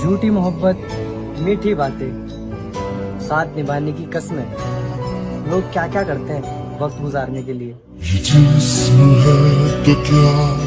झूठी मोहब्बत, मीठी बातें, साथ निभाने की कस्में। लोग क्या क्या करते हैं वक्त गुजारने के लिए? ये जिस्म है तो क्या